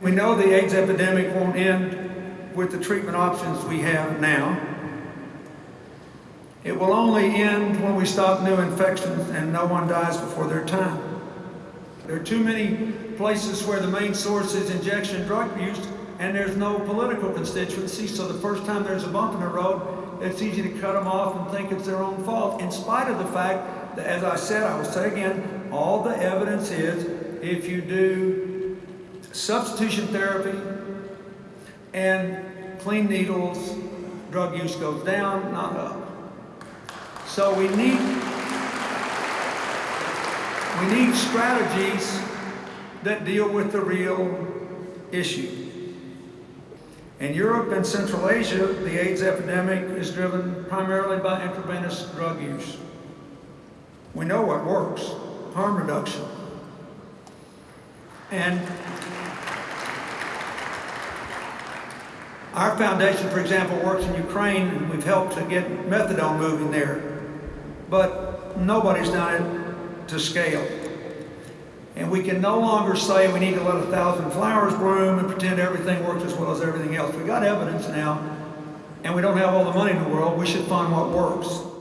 We know the AIDS epidemic won't end with the treatment options we have now. It will only end when we stop new infections and no one dies before their time. There are too many places where the main source is injection drug use and there's no political constituency, so the first time there's a bump in the road, it's easy to cut them off and think it's their own fault, in spite of the fact that, as I said, I will say again, all the evidence is if you do substitution therapy and clean needles, drug use goes down, not up. So we need we need strategies that deal with the real issue. In Europe and Central Asia, the AIDS epidemic is driven primarily by intravenous drug use. We know what works, harm reduction. And our foundation, for example, works in Ukraine and we've helped to get methadone moving there. But nobody's done it to scale. And we can no longer say we need to let a thousand flowers bloom and pretend everything works as well as everything else. We got evidence now, and we don't have all the money in the world. We should find what works.